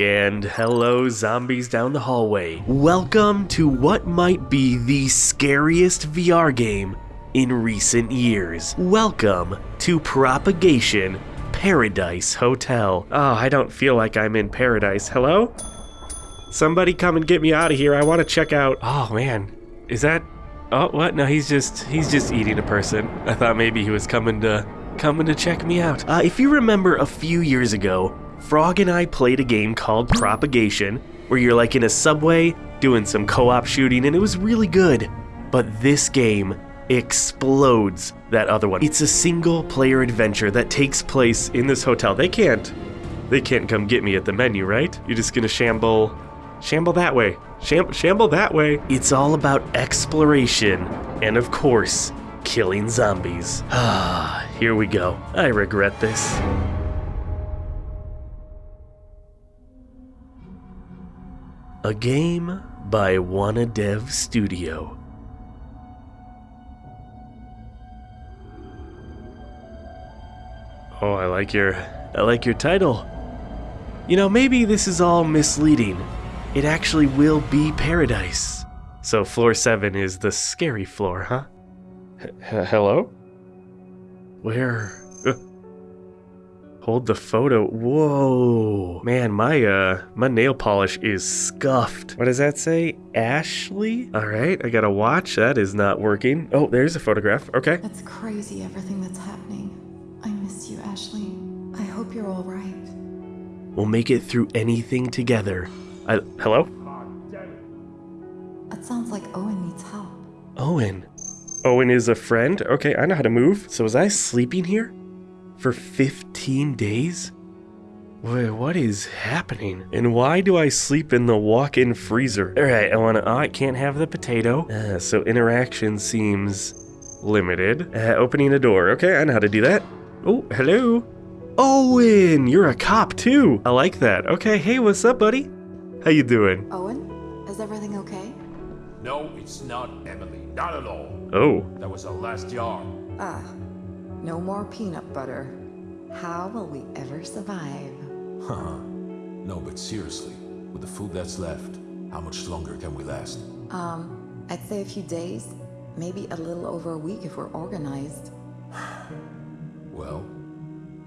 and hello, zombies down the hallway. Welcome to what might be the scariest VR game in recent years. Welcome to Propagation Paradise Hotel. Oh, I don't feel like I'm in paradise. Hello? Somebody come and get me out of here. I want to check out. Oh man, is that? Oh, what? No, he's just he's just eating a person. I thought maybe he was coming to coming to check me out. Uh, if you remember a few years ago, Frog and I played a game called Propagation, where you're like in a subway doing some co-op shooting, and it was really good. But this game explodes that other one. It's a single player adventure that takes place in this hotel. They can't they can't come get me at the menu, right? You're just gonna shamble shamble that way. Sham- shamble that way. It's all about exploration and of course, killing zombies. Ah, here we go. I regret this. A game by Wanadev Studio. Oh, I like your I like your title. You know, maybe this is all misleading. It actually will be paradise. So floor 7 is the scary floor, huh? H- hello? Where? Hold the photo. Whoa. Man, my uh my nail polish is scuffed. What does that say? Ashley? All right, I got a watch. That is not working. Oh, there's a photograph. Okay. That's crazy everything that's happening. I miss you, Ashley. I hope you're all right. We'll make it through anything together. I, hello? That sounds like Owen needs help. Owen. Owen is a friend? Okay, I know how to move. So was I sleeping here? For 15 days? Wait, what is happening? And why do I sleep in the walk-in freezer? Alright, I wanna- oh, I can't have the potato. Uh, so interaction seems limited. Uh, opening a door. Okay, I know how to do that. Oh, hello. Owen, you're a cop too. I like that. Okay, hey, what's up, buddy? How you doing? Owen, is everything okay? No, it's not, Emily. Not at all. Oh, That was our last jar. Ah, no more peanut butter. How will we ever survive? Huh. no, but seriously, with the food that's left, how much longer can we last? Um, I'd say a few days, maybe a little over a week if we're organized. Well,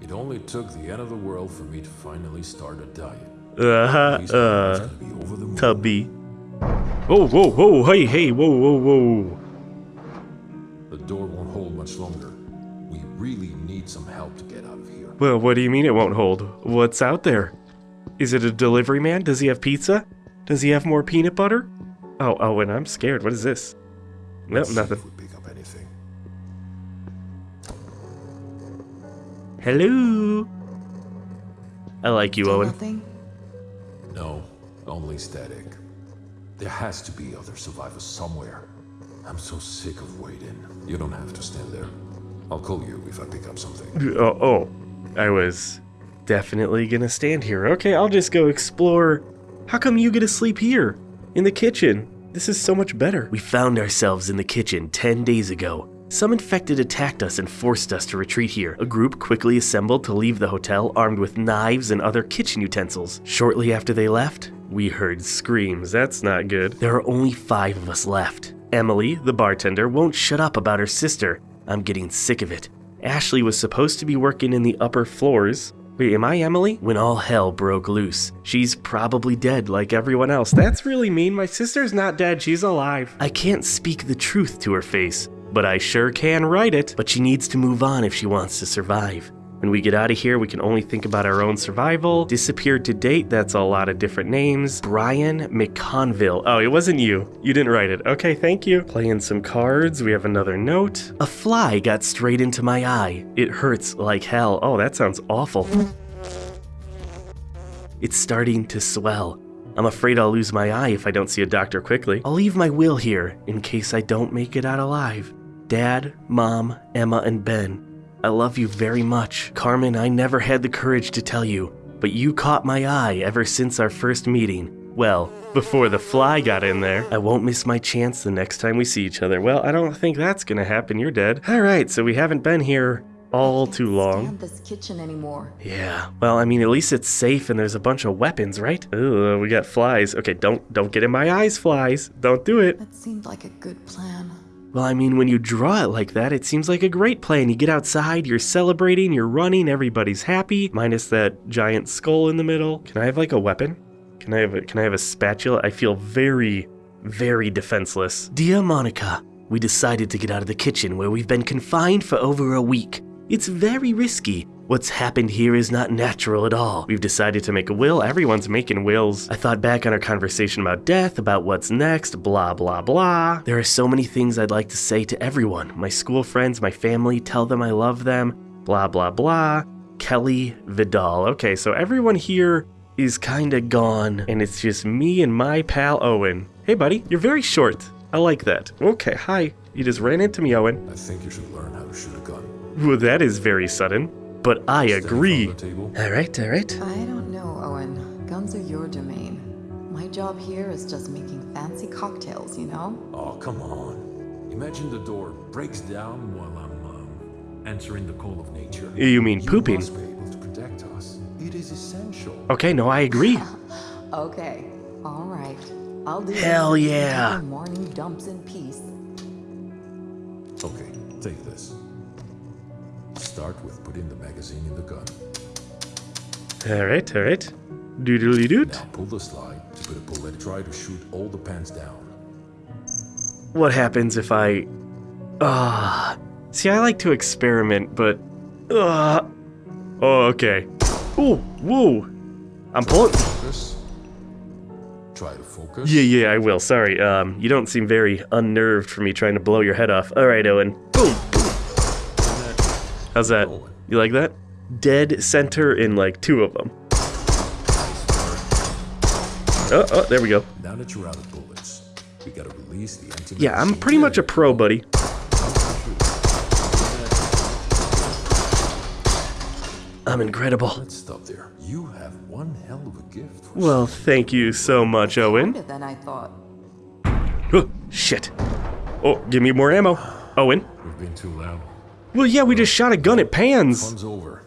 it only took the end of the world for me to finally start a diet. uh-huh, At least my mom's uh, gonna be over the moon. Tubby. Whoa, whoa, whoa, hey, hey, whoa, whoa, whoa. The door won't hold much longer. We really need some help to get out of here. Well, what do you mean it won't hold? What's out there? Is it a delivery man? Does he have pizza? Does he have more peanut butter? Oh, oh, and I'm scared. What is this? Nope, nothing. If we pick up anything. Hello? I like you, Still Owen. Nothing? No, only static. There has to be other survivors somewhere. I'm so sick of waiting. You don't have to stand there. I'll call you if I pick up something. Oh, oh, I was definitely gonna stand here. Okay, I'll just go explore. How come you get to sleep here? In the kitchen? This is so much better. We found ourselves in the kitchen 10 days ago. Some infected attacked us and forced us to retreat here. A group quickly assembled to leave the hotel armed with knives and other kitchen utensils. Shortly after they left, we heard screams. That's not good. There are only five of us left. Emily, the bartender, won't shut up about her sister. I'm getting sick of it. Ashley was supposed to be working in the upper floors. Wait, am I Emily? When all hell broke loose. She's probably dead like everyone else. That's really mean. My sister's not dead, she's alive. I can't speak the truth to her face, but I sure can write it. But she needs to move on if she wants to survive. When we get out of here, we can only think about our own survival. Disappeared to date, that's a lot of different names. Brian McConville. Oh, it wasn't you. You didn't write it. Okay, thank you. Playing some cards, we have another note. A fly got straight into my eye. It hurts like hell. Oh, that sounds awful. It's starting to swell. I'm afraid I'll lose my eye if I don't see a doctor quickly. I'll leave my will here in case I don't make it out alive. Dad, Mom, Emma, and Ben, I love you very much. Carmen, I never had the courage to tell you, but you caught my eye ever since our first meeting. Well, before the fly got in there, I won't miss my chance the next time we see each other. Well, I don't think that's gonna happen. You're dead. Alright, so we haven't been here all too long. Stand this kitchen anymore. Yeah. Well, I mean, at least it's safe and there's a bunch of weapons, right? Ooh, uh, we got flies. Okay, don't don't get in my eyes, flies. Don't do it. That seemed like a good plan. Well, I mean, when you draw it like that, it seems like a great plan. You get outside, you're celebrating, you're running, everybody's happy, minus that giant skull in the middle. Can I have like a weapon? Can I have a, can I have a spatula? I feel very, very defenseless. Dear Monica, we decided to get out of the kitchen where we've been confined for over a week. It's very risky. What's happened here is not natural at all. We've decided to make a will. Everyone's making wills. I thought back on our conversation about death, about what's next, blah, blah, blah. There are so many things I'd like to say to everyone my school friends, my family, tell them I love them, blah, blah, blah. Kelly Vidal. Okay, so everyone here is kinda gone, and it's just me and my pal Owen. Hey, buddy, you're very short. I like that. Okay, hi. You just ran into me, Owen. I think you should learn how to shoot a gun. Well, that is very sudden, but I agree. from the table. All right, all right. I don't know, Owen. Guns are your domain. My job here is just making fancy cocktails, you know? Oh, come on. Imagine the door breaks down while I'm um, answering the call of nature. You mean pooping? must be able to protect us. It is essential. Okay, no, I agree. Okay, all right. I'll do Hell yeah. Morning dumps in peace. Okay, take this. Start with putting the magazine in the gun. All right, all right. Doodly doot. Now pull the slide to put a bullet. Try to shoot all the pants down. What happens if I. Ah. see, I like to experiment, but. Ah. oh, okay. Ooh, whoa. I'm pulling. Focus. Try to focus. Yeah, yeah, I will. Sorry. Um, you don't seem very unnerved for me trying to blow your head off. All right, Owen. Boom. How's that? You like that? Dead center in like two of them. Oh, oh, there we go. Now that you're out of bullets, we gotta release the empty Yeah, I'm pretty much a pro, buddy. I'm incredible. Let's stop there. You have one hell of a gift. For Well, thank you so much, Owen. Harder than I thought. Oh, shit. Oh, give me more ammo. Owen. We've been too loud. Well, yeah, we just shot a gun at Pans. Fun's over.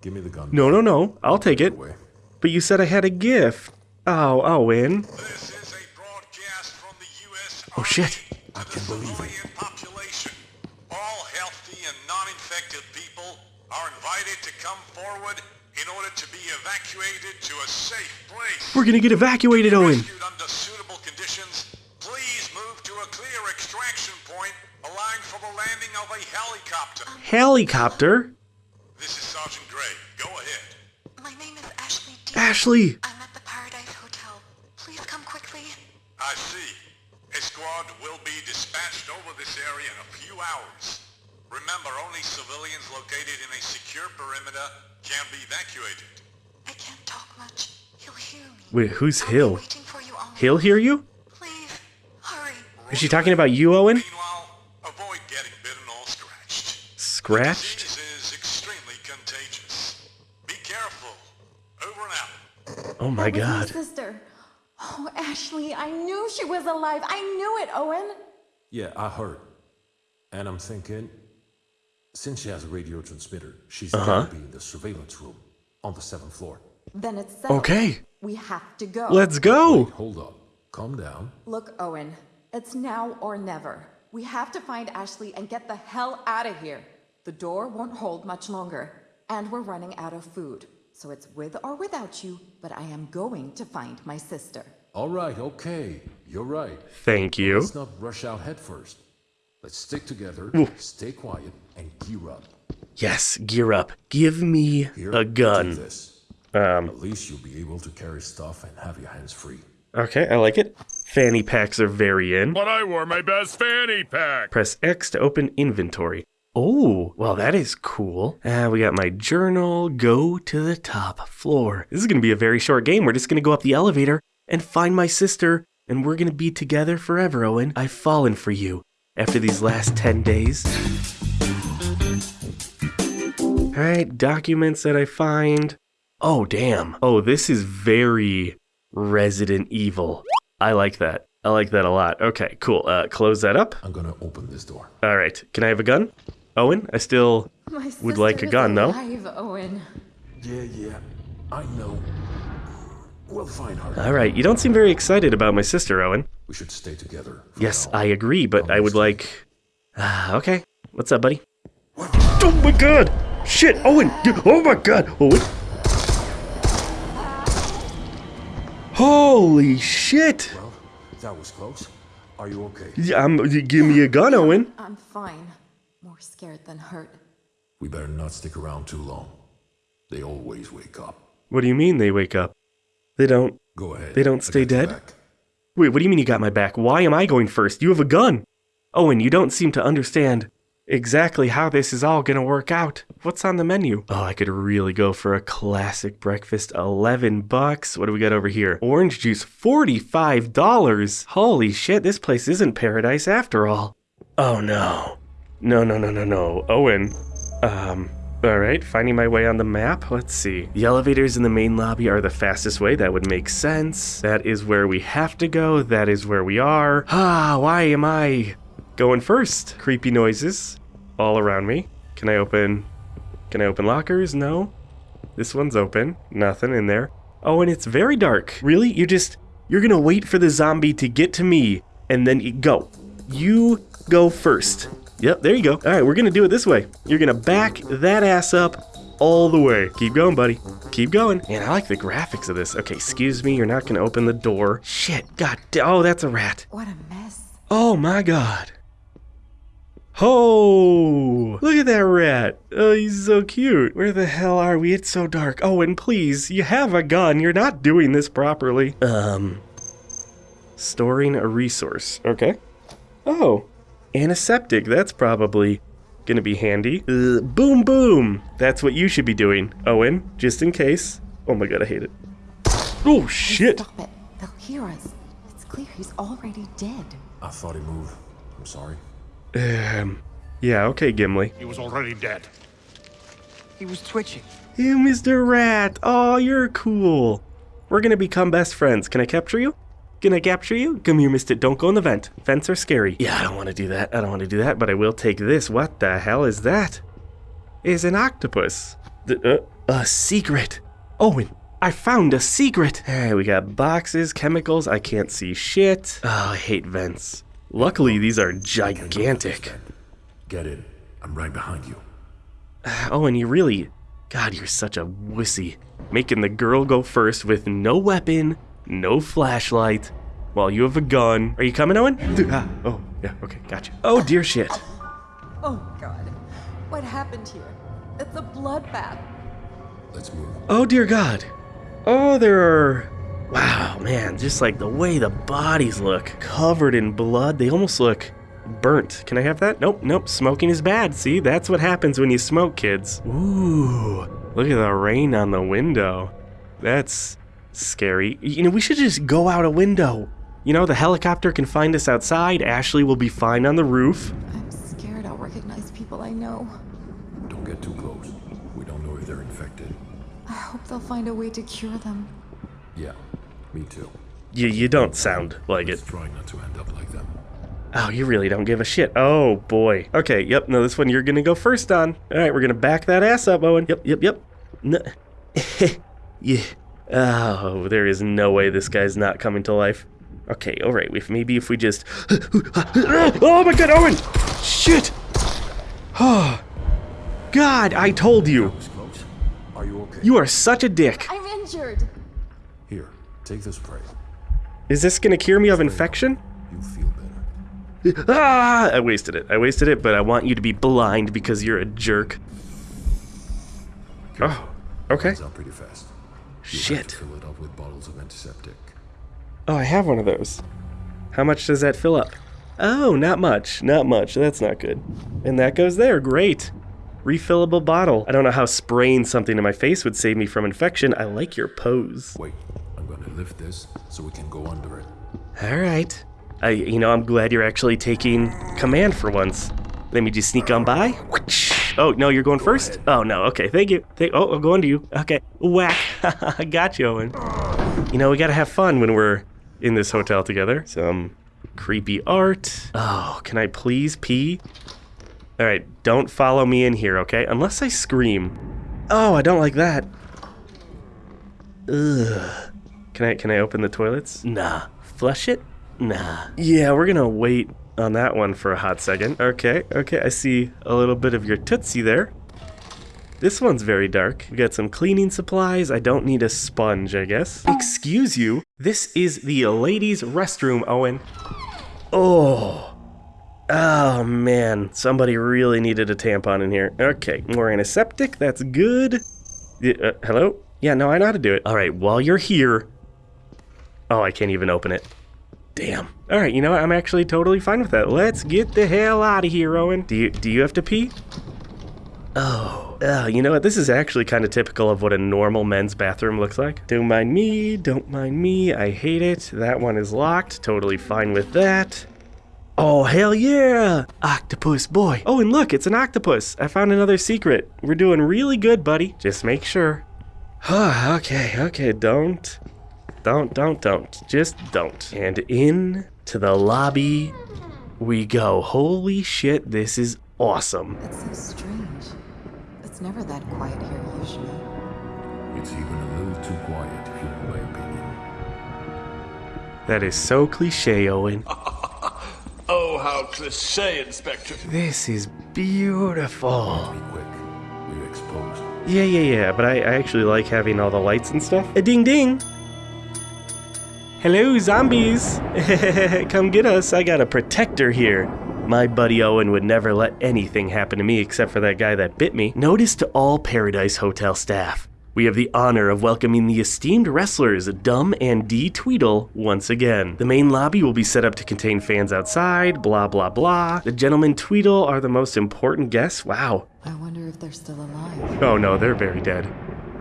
Give me the gun. No, no, no. I'll take it. Away. But you said I had a gift. Oh, Owen. This is a broadcast from the U.S. Oh, shit. I can't believe it. population. All healthy and non-infected people are invited to come forward in order to be evacuated to a safe place. We're gonna get evacuated, Owen. Under suitable conditions, please move to a clear extraction point, allowing for the landing of a helicopter. Helicopter? This is Sergeant Gray. Go ahead. My name is Ashley D. Ashley. I'm at the Paradise Hotel. Please come quickly. I see. A squad will be dispatched over this area in a few hours. Remember, only civilians located in a secure perimeter can be evacuated. I can't talk much. He'll hear me. Wait, who's I'll be Hill? waiting for you on He'll hear you? Please, hurry. Is she talking about you, Owen? Meanwhile, avoid getting bitten or scratched. Scratched? The disease is extremely contagious. Be careful. Over and out. Oh my god. My sister. Oh, Ashley, I knew she was alive. I knew it, Owen. Yeah, I heard. And I'm thinking, since she has a radio transmitter, she's Uh-huh. gotta be in the surveillance room on the seventh floor. Then it's settled. Okay, We have to go. let's go. Hold up. Calm down. Look, Owen, it's now or never. We have to find Ashley and get the hell out of here. The door won't hold much longer, and we're running out of food. So it's with or without you, but I am going to find my sister. All right, okay. You're right. Thank you. Let's not rush out head first. Let's stick together, stay quiet, and gear up. Yes, gear up. Give me Here, a take gun. this. Um, At least you'll be able to carry stuff and have your hands free. Okay, I like it. Fanny packs are very in. But I wore my best fanny pack. Press X to open inventory. Oh, well, that is cool. Uh, we got my journal. Go to the top floor. This is going to be a very short game. We're just going to go up the elevator and find my sister, and we're going to be together forever, Owen. I've fallen for you after these last 10 days. All right, documents that I find. Oh, damn. Oh, this is very Resident Evil. I like that. I like that a lot. Okay, cool. Uh, close that up. I'm gonna open this door. All right. Can I have a gun? Owen, I still My would like a sister is gun, though. alive, Owen. Yeah, yeah, I know. We'll find her. All right, you don't seem very excited about my sister, Owen. We should stay together. Yes, now. I agree, but I would like. Ah, okay. What's up, buddy? Oh my god! Shit, Owen! Oh my god! Owen! Holy shit! Well, that was close. Are you okay? Yeah, Um, give me a gun, Owen. I'm fine. More scared than hurt. We better not stick around too long. They always wake up. What do you mean they wake up? They don't. Go ahead. They don't stay dead? Wait, what do you mean you got my back? Why am I going first? You have a gun. Owen, you don't seem to understand exactly how this is all gonna work out. What's on the menu? Oh, I could really go for a classic breakfast. 11 bucks. What do we got over here? Orange juice, $45. Holy shit, this place isn't paradise after all. Oh no. No, no, no, no, no. Owen. Um, alright, finding my way on the map. Let's see. The elevators in the main lobby are the fastest way. That would make sense. That is where we have to go. That is where we are. Ah, why am I going first? Creepy noises all around me. Can I open. Can I open lockers? No. This one's open. Nothing in there. Oh, and it's very dark. Really? You just. You're gonna wait for the zombie to get to me and then you go. You go first. Yep, there you go. All right, we're gonna do it this way. You're gonna back that ass up all the way. Keep going, buddy. Keep going. Man, I like the graphics of this. Okay, excuse me, you're not gonna open the door. Shit, god Oh, that's a rat. What a mess. Oh my god. Oh, look at that rat. Oh, he's so cute. Where the hell are we? It's so dark. Oh, and please, you have a gun. You're not doing this properly. Um, storing a resource. Okay. Oh, antiseptic. That's probably gonna be handy. Uh, boom, boom. That's what you should be doing, Owen, just in case. Oh my god, I hate it. Oh, shit. Stop it. They'll hear us. It's clear he's already dead. I thought he moved. I'm sorry. Um, yeah, okay, Gimli. He was already dead. He was twitching. You, Mr. Rat. Oh, you're cool. We're gonna become best friends. Can I capture you? Can I capture you? Come here, mister. Don't go in the vent. Vents are scary. Yeah, I don't want to do that. I don't want to do that, but I will take this. What the hell is that? Is an octopus. The, uh, a secret. Owen, I found a secret. Hey, we got boxes, chemicals. I can't see shit. Oh, I hate vents. Luckily, these are gigantic. Get in. I'm right behind you. Oh, and you really. God, you're such a wussy. Making the girl go first with no weapon, no flashlight, while you have a gun. Are you coming, Owen? Ah, oh, yeah, okay, gotcha. Oh, dear shit. Oh, God. What happened here? It's a bloodbath. Let's move. Oh, dear God. Oh, there are. Wow, man, just like the way the bodies look, covered in blood, they almost look burnt. Can I have that? Nope, nope, smoking is bad. See, that's what happens when you smoke, kids. Ooh, look at the rain on the window. That's scary. You know, we should just go out a window. You know, the helicopter can find us outside. Ashley will be fine on the roof. I'm scared I'll recognize people I know. Don't get too close. We don't know if they're infected. I hope they'll find a way to cure them. Yeah, me too. You, you don't sound like it. Let's try not to end up like them. Oh, you really don't give a shit. Oh, boy. Okay, yep, no, this one you're gonna go first on. All right, we're gonna back that ass up, Owen. Yep, yep, yep. No. yeah. Oh, there is no way this guy's not coming to life. Okay, all right, if maybe if we just... oh my god, Owen! Shit! Oh, God, I told you. Was close. Are you okay? You are such a dick. I'm injured. Here, take this spray. Is this gonna cure me of infection? You feel better. Ah, I wasted it. I wasted it, but I want you to be blind because you're a jerk. Oh, okay. It's up pretty fast. You'll Shit. fill it up with bottles of antiseptic. Oh, I have one of those. How much does that fill up? Oh, not much. Not much. That's not good. And that goes there. Great. Refillable bottle. I don't know how spraying something in my face would save me from infection. I like your pose. Wait, I'm gonna lift this so we can go under it. All right. I, you know, I'm glad you're actually taking command for once. Let me just sneak on by. Oh, no, you're going first? Oh, no. Okay, thank you. Thank, oh, I'm going to you. Okay. Whack. I got you, Owen. You know, we gotta have fun when we're in this hotel together. Some creepy art. Oh, can I please pee? All right, don't follow me in here, okay? Unless I scream. Oh, I don't like that. Ugh. Can I can I open the toilets? Nah. Flush it? Nah. Yeah, we're gonna wait on that one for a hot second. Okay, okay, I see a little bit of your tootsie there. This one's very dark. We got some cleaning supplies. I don't need a sponge, I guess. Excuse you. This is the ladies' restroom, Owen. Oh. Oh man, somebody really needed a tampon in here. Okay, more antiseptic. That's good. Uh, hello? Yeah, no, I know how to do it. All right, while you're here. Oh, I can't even open it. Damn. All right, you know what? I'm actually totally fine with that. Let's get the hell out of here, Owen. Do you do you have to pee? Oh, uh, you know what? This is actually kind of typical of what a normal men's bathroom looks like. Don't mind me, don't mind me. I hate it. That one is locked. Totally fine with that. Oh, hell yeah! Octopus boy. Oh, and look, it's an octopus. I found another secret. We're doing really good, buddy. Just make sure. okay, okay, don't. Don't, don't, don't. Just don't. And in to the lobby we go. Holy shit, this is awesome. It's so strange. It's never that quiet here usually. It's even a little too quiet, if you know my opinion. That is so cliche, Owen. Oh, how cliche, Inspector. This is beautiful. Be quick. We're exposed. Yeah, yeah, yeah, but I, I actually like having all the lights and stuff. A ding ding! Hello, zombies! Come get us, I got a protector here. My buddy Owen would never let anything happen to me except for that guy that bit me. Notice to all Paradise Hotel staff. We have the honor of welcoming the esteemed wrestlers Dumb and D Tweedle once again. The main lobby will be set up to contain fans outside, blah blah blah. The gentlemen Tweedle are the most important guests. Wow, I wonder if they're still alive. Oh no, they're very dead.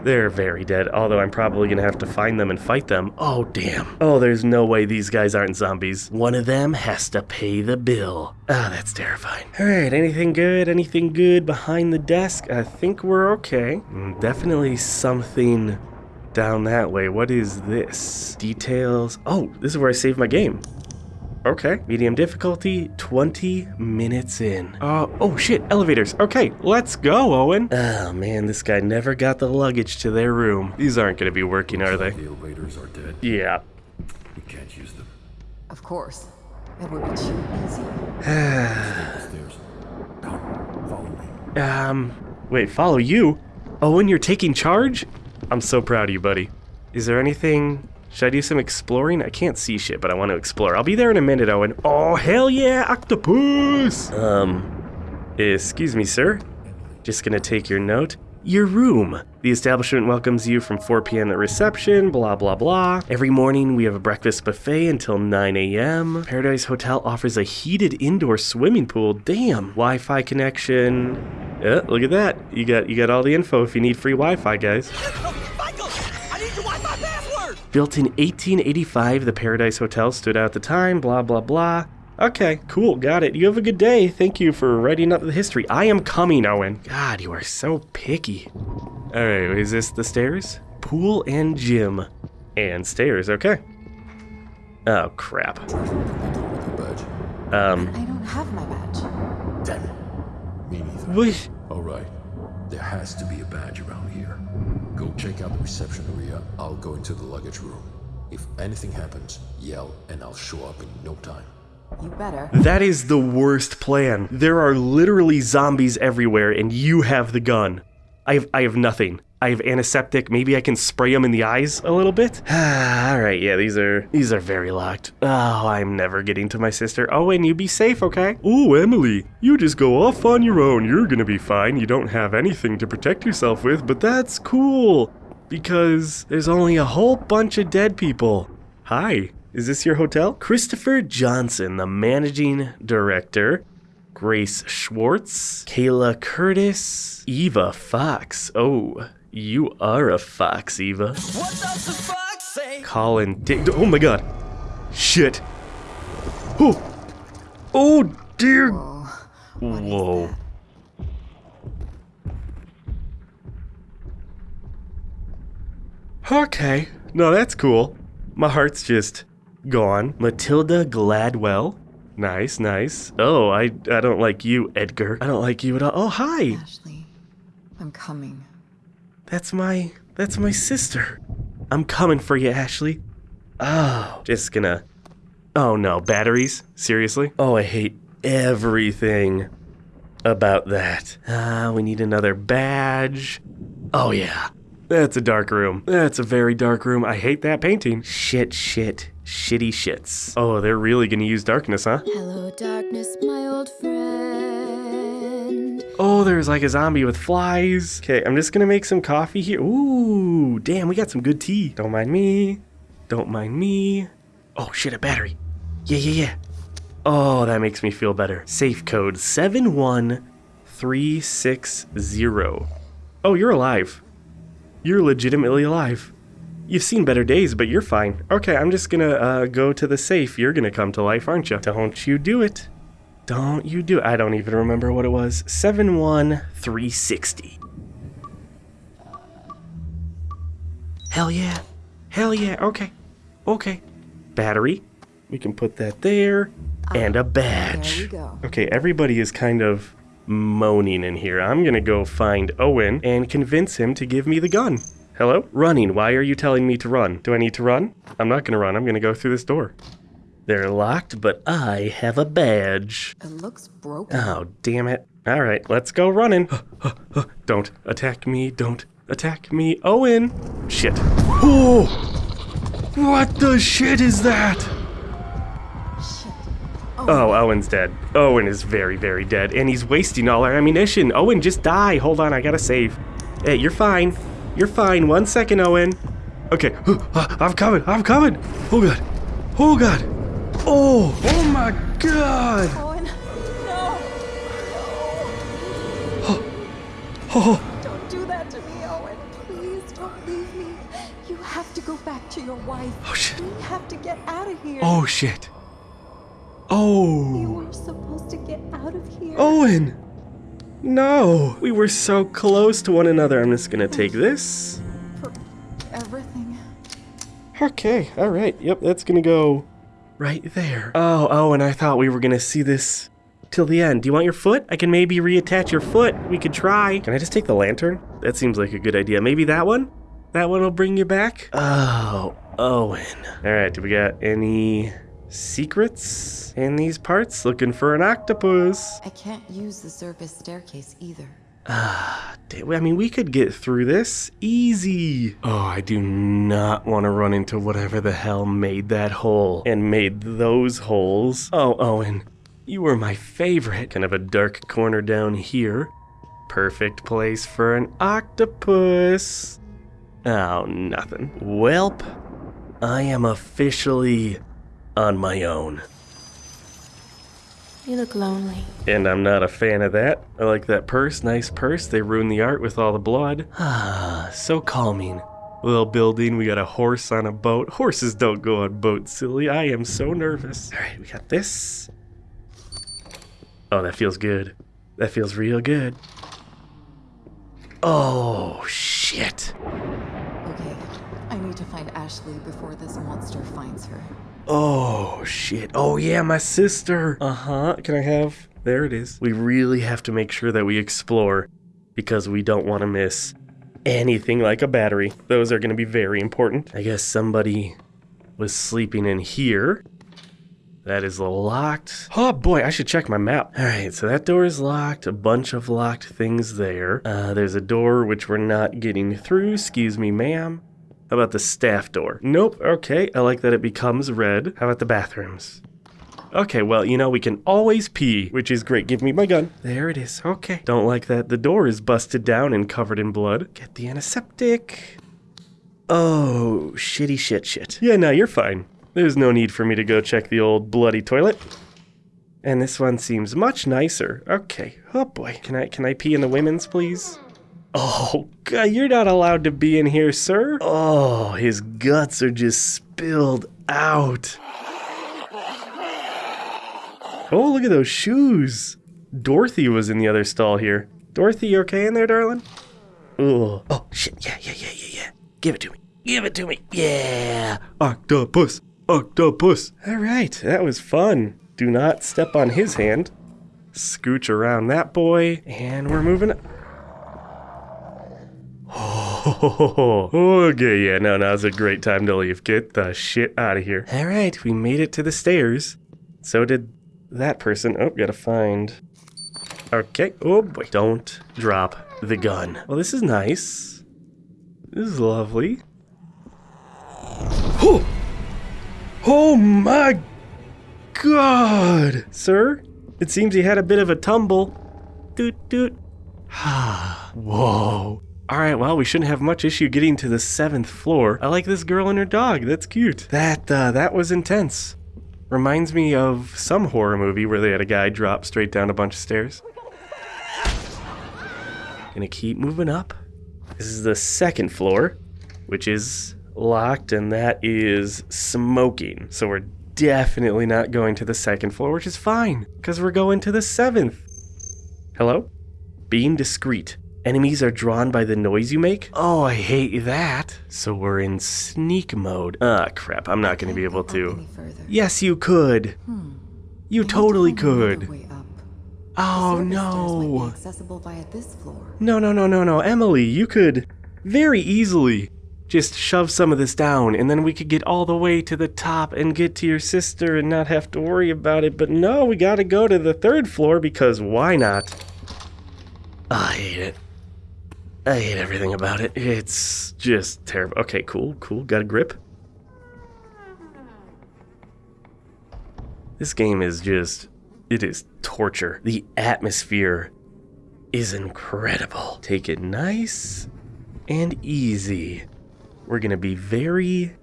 They're very dead, although I'm probably gonna have to find them and fight them. Oh damn. Oh, there's no way these guys aren't zombies. One of them has to pay the bill. Ah, that's terrifying. Alright, anything good? Anything good behind the desk? I think we're okay. Mm, Definitely something down that way. What is this? Details. Oh, this is where I saved my game. Okay. Medium difficulty, 20 minutes in. Uh, oh shit, elevators. Okay, let's go, Owen. Oh man, this guy never got the luggage to their room. These aren't gonna be working, are they? The elevators are dead. Yeah. We can't use them. Of course. It would be too easy. The stairs. Come, follow me. Um, wait, follow you? Owen, you're taking charge? I'm so proud of you, buddy. Is there anything... Should I do some exploring? I can't see shit, but I want to explore. I'll be there in a minute, Owen. Oh, hell yeah, octopus! Um, excuse me, sir. Just gonna take your note. Your room. The establishment welcomes you from 4 p.m. at reception, blah, blah, blah. Every morning we have a breakfast buffet until 9 a.m. Paradise Hotel offers a heated indoor swimming pool. Damn. Wi-Fi connection. Yeah, look at that. You got you got all the info if you need free Wi-Fi, guys. Built in 1885, the Paradise Hotel stood out at the time, blah, blah, blah. Okay, cool, got it. You have a good day. Thank you for writing up the history. I am coming, Owen. God, you are so picky. Alright, is this the stairs? Pool and gym. And stairs, okay. Oh, crap. Your badge. Um, I don't have my badge. Damn it. Me neither. what? Alright. There has to be a badge around here. Go check out the reception area. I'll go into the luggage room. If anything happens, yell and I'll show up in no time. You better. That is the worst plan. There are literally zombies everywhere, and you have the gun. I have, I have nothing. I have antiseptic. Maybe I can spray them in the eyes a little bit. All right, yeah, these are these are very locked. Oh, I'm never getting to my sister. Oh, and you be safe, okay? Oh, Emily, you just go off on your own. You're gonna be fine. You don't have anything to protect yourself with, but that's cool because there's only a whole bunch of dead people. Hi, is this your hotel? Christopher Johnson, the managing director. Grace Schwartz, Kayla Curtis, Eva Fox. Oh, you are a fox, Eva. What does the fox say? Colin Dick. Oh my god. Shit. Oh. Oh dear. Whoa. Okay. No, that's cool. My heart's just gone. Matilda Gladwell, Nice, nice. Oh, I I don't like you, Edgar. I don't like you at all. Oh, hi. Ashley, I'm coming. That's my that's my sister. I'm coming for you, Ashley. Oh, just gonna. Oh no, batteries? Seriously? Oh, I hate everything about that. Ah, we need another badge. Oh yeah. That's a dark room. That's a very dark room. I hate that painting. Shit, shit, shitty shits. Oh, they're really gonna use darkness, huh? Hello, darkness, my old friend. Oh, there's like a zombie with flies. Okay, I'm just gonna make some coffee here. Ooh, damn, we got some good tea. Don't mind me. Don't mind me. Oh shit, a battery. Yeah, yeah, yeah. Oh, that makes me feel better. Safe code 71360. Oh, you're alive. You're legitimately alive. You've seen better days, but you're fine. Okay, I'm just gonna uh, go to the safe. You're gonna come to life, aren't you? Don't you do it. Don't you do. I don't even remember what it was. 71360. Hell yeah. Hell yeah. Okay. Okay. Battery. We can put that there. And a badge. There we go. Okay, everybody is kind of moaning in here. I'm gonna go find Owen and convince him to give me the gun. Hello? Running. Why are you telling me to run? Do I need to run? I'm not gonna run. I'm gonna go through this door. They're locked, but I have a badge. It looks broken. Oh, damn it. All right, let's go running. Don't attack me. Don't attack me. Owen. Shit. Oh! What the shit is that? Oh, Owen's dead. Owen is very, very dead, and he's wasting all our ammunition. Owen, just die. Hold on, I gotta save. Hey, you're fine. You're fine. One second, Owen. Okay, I'm coming. I'm coming. Oh god. Oh god. Oh, oh my god. Owen, no! Oh, oh. Don't do that to me, Owen. Please don't leave me. You have to go back to your wife. Oh, shit. We have to get out of here. oh shit. Oh. You Oh, were supposed to get out of here. Owen. No, we were so close to one another. I'm just gonna take this. For everything. Okay, all right. Yep, that's gonna go right there. Oh, oh, and I thought we were gonna see this till the end. Do you want your foot? I can maybe reattach your foot. We could try. Can I just take the lantern? That seems like a good idea. Maybe that one? That one will bring you back? Oh, Owen. All right, do we got any secrets in these parts? Looking for an octopus. I can't use the service staircase either. Ah, damn, I mean, we could get through this easy. Oh, I do not want to run into whatever the hell made that hole and made those holes. Oh, Owen, you were my favorite. Kind of a dark corner down here. Perfect place for an octopus. Oh, nothing. Welp, I am officially on my own. You look lonely. And I'm not a fan of that. I like that purse, nice purse. They ruined the art with all the blood. Ah, so calming. Little building, we got a horse on a boat. Horses don't go on boats, silly. I am so nervous. All right, we got this. Oh, that feels good. That feels real good. Oh, shit. Okay, I need to find Ashley before this monster finds her. Oh, shit. Oh, yeah, my sister. Uh huh. Can I have. There it is. We really have to make sure that we explore because we don't want to miss anything like a battery. Those are going to be very important. I guess somebody was sleeping in here. That is locked. Oh boy, I should check my map. All right, so that door is locked. A bunch of locked things there. Uh, there's a door which we're not getting through. Excuse me, ma'am. How about the staff door? Nope. Okay, I like that it becomes red. How about the bathrooms? Okay, well, you know, we can always pee, which is great. Give me my gun. There it is. Okay. Don't like that. The door is busted down and covered in blood. Get the antiseptic. Oh, shitty shit shit. Yeah, no, you're fine. There's no need for me to go check the old bloody toilet. And this one seems much nicer. Okay. Oh boy. Can I can I pee in the women's, please? Oh, God, you're not allowed to be in here, sir. Oh, his guts are just spilled out. Oh, look at those shoes. Dorothy was in the other stall here. Dorothy, you okay in there, darling? Ugh. Oh, shit. Yeah, yeah, yeah, yeah, yeah. Give it to me. Give it to me. Yeah. Octopus. Octopus. All right, that was fun. Do not step on his hand. Scooch around that boy, and we're moving. Oh, okay, yeah, no, now's a great time to leave. Get the shit out of here. All right, we made it to the stairs. So did that person. Oh, gotta find. Okay. Oh boy, don't drop the gun. Well, this is nice. This is lovely. Oh! Oh my god! Sir, it seems he had a bit of a tumble. Doot doot. Ha. Whoa. Alright, well, we shouldn't have much issue getting to the seventh floor. I like this girl and her dog. That's cute. That, uh, that was intense. Reminds me of some horror movie where they had a guy drop straight down a bunch of stairs. Gonna keep moving up. This is the second floor, which is locked, and that is smoking. So we're definitely not going to the second floor, which is fine, because we're going to the seventh. Hello? Being discreet. Enemies are drawn by the noise you make? Oh, I hate that. So we're in sneak mode. Ah, crap, I'm not gonna be able to. Yes, you could. You totally could. Oh Service stairs might be no. accessible via this floor. No, no, no, no, no. Emily, you could very easily just shove some of this down and then we could get all the way to the top and get to your sister and not have to worry about it. But no, we gotta go to the third floor because why not? I hate it. I hate everything about it. It's just terrible. Okay, cool, cool. Got a grip. This game is just. It is torture. The atmosphere is incredible. Take it nice and easy. We're gonna be very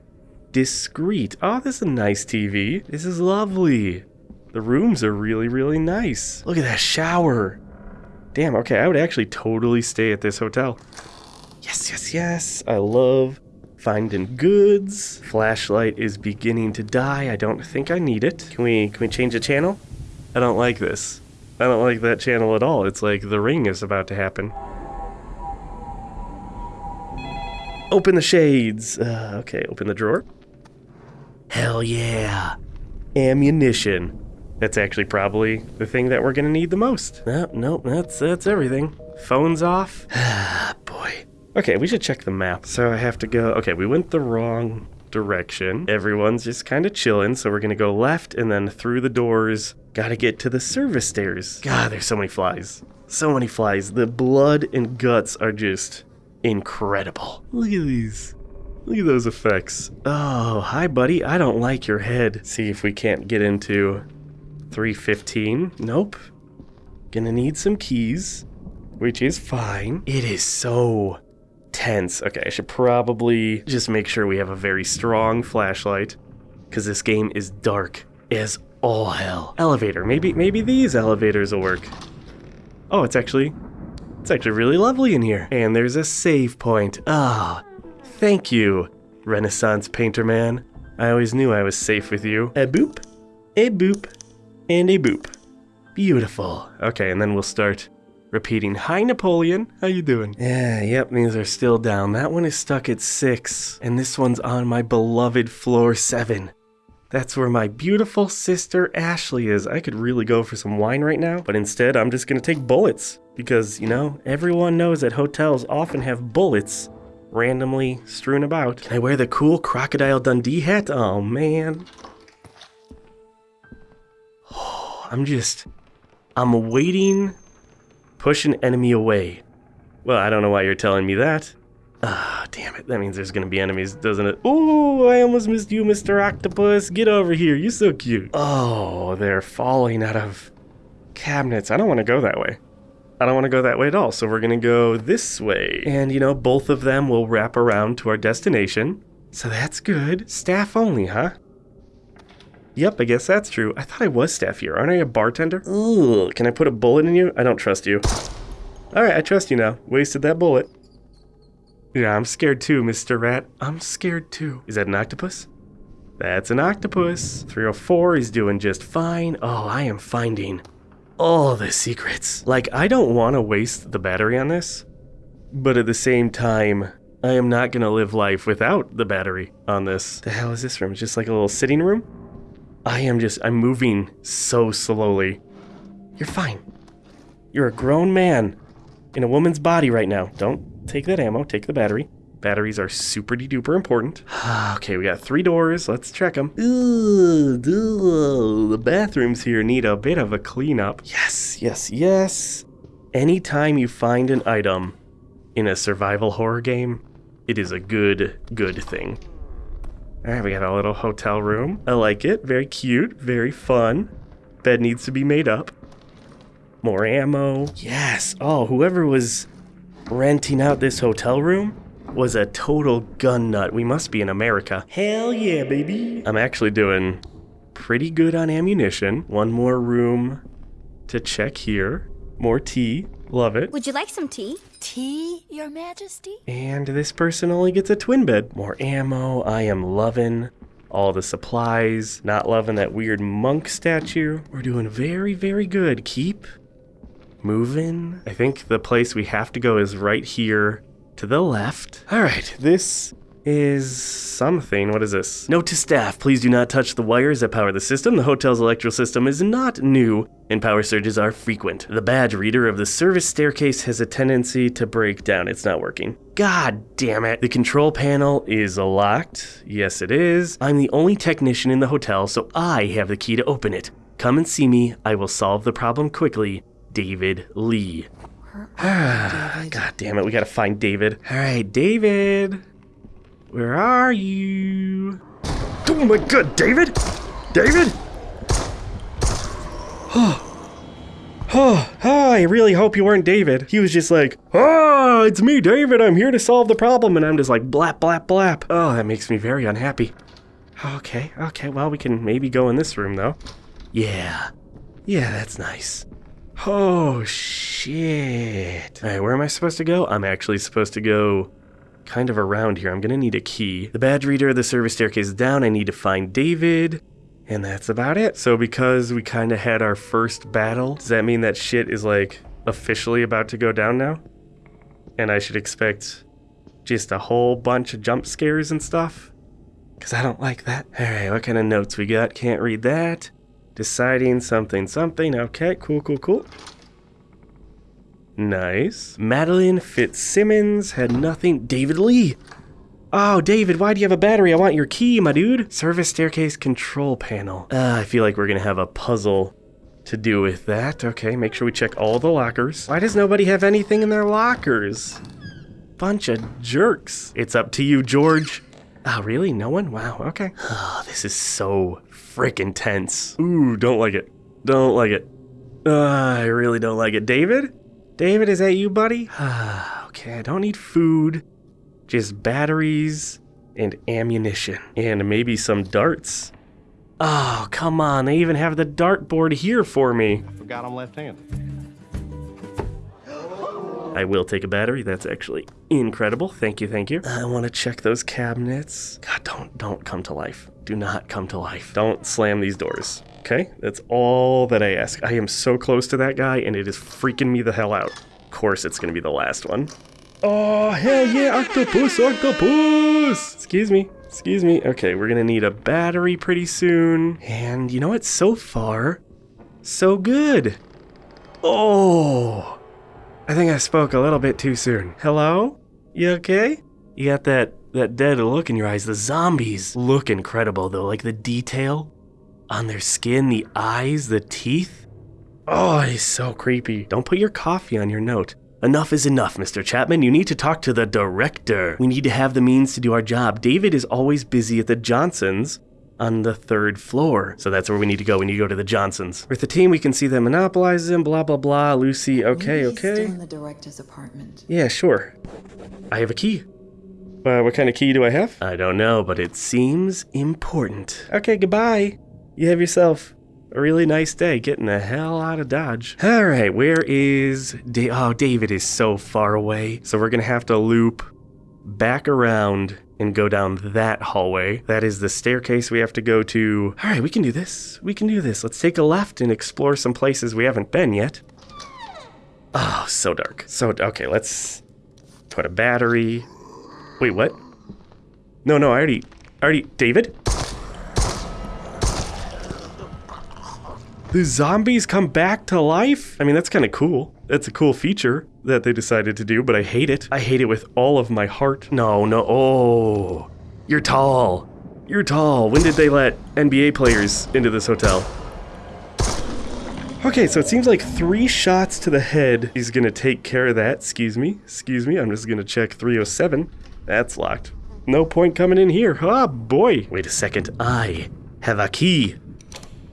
discreet. Oh, this is a nice TV. This is lovely. The rooms are really, really nice. Look at that shower. Damn, okay, I would actually totally stay at this hotel. Yes, yes, yes. I love finding goods. Flashlight is beginning to die. I don't think I need it. Can we can we change the channel? I don't like this. I don't like that channel at all. It's like the ring is about to happen. Open the shades. Uh, okay, open the drawer. Hell yeah. Ammunition. That's actually probably the thing that we're gonna need the most. Nope, nope, that's that's everything. Phone's off. Ah, boy. Okay, we should check the map. So I have to go. Okay, we went the wrong direction. Everyone's just kind of chilling, so we're gonna go left and then through the doors. Gotta get to the service stairs. God, there's so many flies. So many flies. The blood and guts are just incredible. Look at these. Look at those effects. Oh, hi, buddy. I don't like your head. See if we can't get into 315. Nope. Gonna need some keys, which is fine. It is so tense. Okay, I should probably just make sure we have a very strong flashlight because this game is dark as all hell. Elevator. Maybe maybe these elevators will work. Oh, it's actually it's actually really lovely in here. And there's a save point. Ah, thank you, Renaissance painter man. I always knew I was safe with you. A boop, a boop, and a boop. Beautiful. Okay, and then we'll start repeating. Hi, Napoleon. How you doing? Yeah, yep, these are still down. That one is stuck at six, and this one's on my beloved floor seven. That's where my beautiful sister Ashley is. I could really go for some wine right now, but instead I'm just gonna take bullets. Because, you know, everyone knows that hotels often have bullets randomly strewn about. Can I wear the cool Crocodile Dundee hat? Oh man. I'm just. I'm waiting, push an enemy away. Well, I don't know why you're telling me that. Ah, damn it. That means there's gonna be enemies, doesn't it? Ooh, I almost missed you, Mr. Octopus. Get over here. You're so cute. Oh, they're falling out of cabinets. I don't want to go that way. I don't want to go that way at all, so we're gonna go this way. And, you know, both of them will wrap around to our destination. So that's good. Staff only, huh? Yep, I guess that's true. I thought I was staff here. Aren't I a bartender? Ugh, can I put a bullet in you? I don't trust you. Alright, I trust you now. Wasted that bullet. Yeah, I'm scared too, Mr. Rat. I'm scared too. Is that an octopus? That's an octopus. 304 is doing just fine. Oh, I am finding all the secrets. Like, I don't want to waste the battery on this, but at the same time, I am not going to live life without the battery on this. The hell is this room? It's just like a little sitting room? I am just, I'm moving so slowly. You're fine. You're a grown man in a woman's body right now. Don't take that ammo, take the battery. Batteries are super duper important. okay, we got three doors. Let's check them. Ooh, the bathrooms here need a bit of a cleanup. Yes, yes, yes. Anytime you find an item in a survival horror game, it is a good, good thing. All right, we got a little hotel room. I like it. Very cute, very fun. Bed needs to be made up. More ammo. Yes. Oh, whoever was renting out this hotel room was a total gun nut. We must be in America. Hell yeah, baby. I'm actually doing pretty good on ammunition. One more room to check here. More tea. Love it. Would you like some tea? Tea, Your Majesty? And this person only gets a twin bed. More ammo. I am loving all the supplies. Not loving that weird monk statue. We're doing very, very good. Keep moving. I think the place we have to go is right here to the left. All right, this is something. What is this? Note to staff, please do not touch the wires that power the system. The hotel's electrical system is not new and power surges are frequent. The badge reader of the service staircase has a tendency to break down. It's not working. God damn it. The control panel is locked. Yes, it is. I'm the only technician in the hotel, so I have the key to open it. Come and see me. I will solve the problem quickly. David Lee. God damn it, we gotta find David. All right, David. Where are you? Oh my god, David? David? Oh. Oh, I really hope you weren't David. He was just like, oh, it's me, David. I'm here to solve the problem. And I'm just like, blap, blap, blap. Oh, that makes me very unhappy. Okay, okay, well, we can maybe go in this room, though. Yeah. Yeah, that's nice. Oh, shit. All right, where am I supposed to go? I'm actually supposed to go kind of around here. I'm gonna need a key. The badge reader of the service staircase is down. I need to find David. And that's about it. So because we kind of had our first battle, does that mean that shit is like officially about to go down now? And I should expect just a whole bunch of jump scares and stuff? Because I don't like that. All right, what kind of notes we got? Can't read that. Deciding something something. Okay, cool, cool, cool. Nice. Madeline Fitzsimmons had nothing. David Lee. Oh, David, why do you have a battery? I want your key, my dude. Service staircase control panel. Uh, I feel like we're gonna have a puzzle to do with that. Okay, make sure we check all the lockers. Why does nobody have anything in their lockers? Bunch of jerks. It's up to you, George. Oh, really? No one? Wow, okay. Oh, this is so freaking tense. Ooh, don't like it. Don't like it. Uh, I really don't like it. David? David, is that you, buddy? okay, I don't need food. Just batteries and ammunition. And maybe some darts. Oh, come on. They even have the dartboard here for me. I forgot I'm left-handed. I will take a battery. That's actually incredible. Thank you, thank you. I want to check those cabinets. God, don't don't come to life. Do not come to life. Don't slam these doors. Okay, that's all that I ask. I am so close to that guy, and it is freaking me the hell out. Of course, it's gonna be the last one. Oh, hell yeah, octopus, octopus! Excuse me, excuse me. Okay, we're gonna need a battery pretty soon. And you know what? So far, so good. Oh, I think I spoke a little bit too soon. Hello? You okay? You got that that dead look in your eyes. The zombies look incredible though, like the detail on their skin, the eyes, the teeth. Oh, it's so creepy. Don't put your coffee on your note. Enough is enough, Mr. Chapman. You need to talk to the director. We need to have the means to do our job. David is always busy at the Johnsons on the third floor. So that's where we need to go. We need to go to the Johnsons. With the team, we can see them monopolize them, blah, blah, blah. Lucy, okay, Maybe he's okay. Still in the director's apartment. Yeah, sure. I have a key. Uh, what kind of key do I have? I don't know, but it seems important. Okay, goodbye. You have yourself a really nice day getting the hell out of Dodge. All right, where is... Da- oh, David is so far away. So we're going to have to loop back around and go down that hallway. That is the staircase we have to go to. All right, we can do this. We can do this. Let's take a left and explore some places we haven't been yet. Oh, so dark. So, okay, let's put a battery. Wait, what? No, no, I already, I already, David? The zombies come back to life? I mean, that's kind of cool. That's a cool feature that they decided to do, but I hate it. I hate it with all of my heart. No, no. Oh, you're tall. You're tall. When did they let NBA players into this hotel? Okay, so it seems like three shots to the head. He's gonna take care of that. Excuse me. Excuse me. I'm just gonna check 307. That's locked. No point coming in here. Oh boy. Wait a second. I have a key.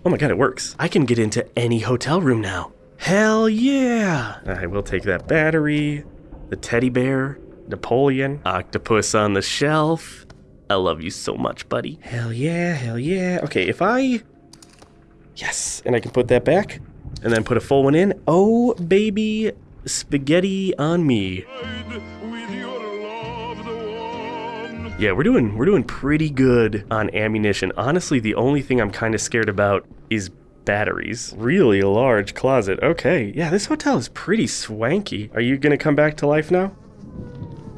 Oh my god, it works. I can get into any hotel room now. Hell yeah! I will take that battery, the teddy bear, Napoleon, octopus on the shelf. I love you so much, buddy. Hell yeah, hell yeah. Okay, if I... Yes, and I can put that back, and then put a full one in. Oh, baby, spaghetti on me. Yeah, we're doing we're doing pretty good on ammunition. Honestly, the only thing I'm kind of scared about is batteries. Really large closet. Okay, yeah, this hotel is pretty swanky. Are you gonna come back to life now?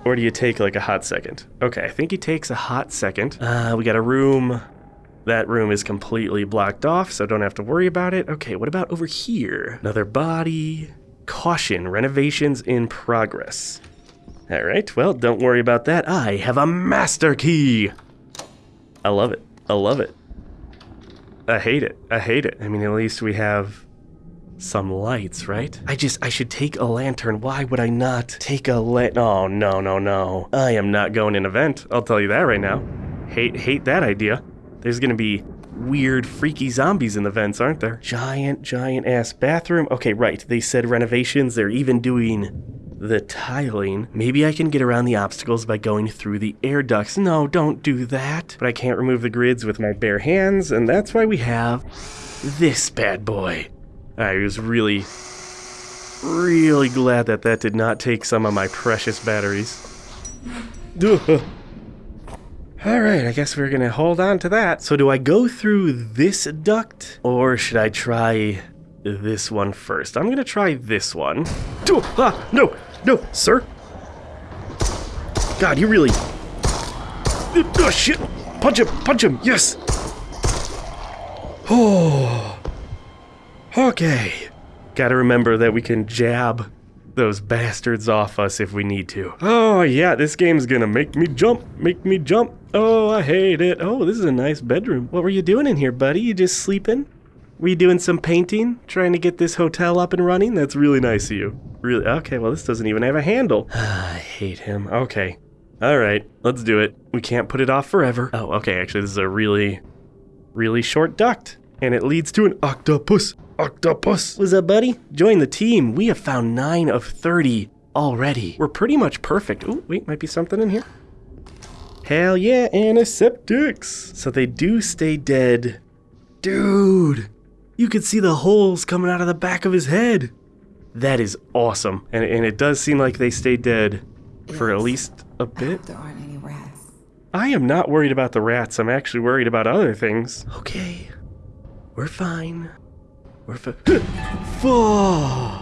Or do you take like a hot second? Okay, I think he takes a hot second. Uh, we got a room. That room is completely blocked off, so don't have to worry about it. Okay, what about over here? Another body. Caution, renovations in progress. All right, well, don't worry about that. I have a master key. I love it. I love it. I hate it. I hate it. I mean, at least we have some lights, right? I just, I should take a lantern. Why would I not take a lit? Oh, no, no, no. I am not going in a vent. I'll tell you that right now. Hate, hate that idea. There's gonna be weird, freaky zombies in the vents, aren't there? Giant, giant ass bathroom. Okay, right. They said renovations. They're even doing the tiling. Maybe I can get around the obstacles by going through the air ducts. No, don't do that. But I can't remove the grids with my bare hands, and that's why we have this bad boy. I was really, really glad that that did not take some of my precious batteries. Alright, I guess we're gonna hold on to that. So do I go through this duct, or should I try this one first? I'm gonna try this one. Ah, no, no, sir. God, you really... Oh, shit. Punch him, punch him, yes. Oh. Okay. Gotta remember that we can jab those bastards off us if we need to. Oh yeah, this game's gonna make me jump, make me jump. Oh, I hate it. Oh, this is a nice bedroom. What were you doing in here, buddy? You just sleeping? Were you doing some painting? Trying to get this hotel up and running? That's really nice of you. Really? Okay, well, this doesn't even have a handle. I hate him. Okay. All right, let's do it. We can't put it off forever. Oh, okay, actually, this is a really, really short duct. And it leads to an octopus. Octopus. What's up, buddy? Join the team. We have found 9 of 30 already. We're pretty much perfect. Oh, wait, might be something in here. Hell yeah, antiseptics. So they do stay dead. Dude, you could see the holes coming out of the back of his head. That is awesome. And, and it does seem like they stay dead for at least a bit. There aren't any rats. I am not worried about the rats. I'm actually worried about other things. Okay. We're fine. We're fine.